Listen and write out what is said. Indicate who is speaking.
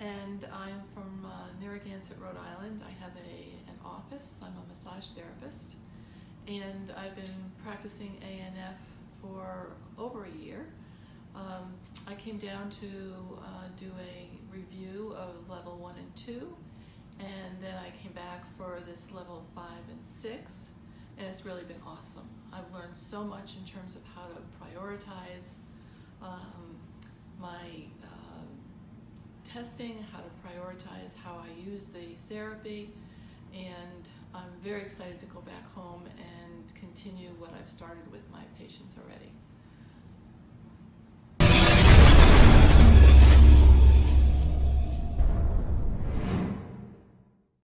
Speaker 1: and I'm from uh, Narragansett, Rhode Island. I have a, an office. I'm a massage therapist, and I've been practicing ANF for over a year. Um, I came down to uh, do a review of level one and two, and then I came back for this level five and six, and it's really been awesome. I've learned so much in terms of how to prioritize um, my uh, testing, how to prioritize how I use the therapy, and I'm very excited to go back home and continue what I've started with my patients already.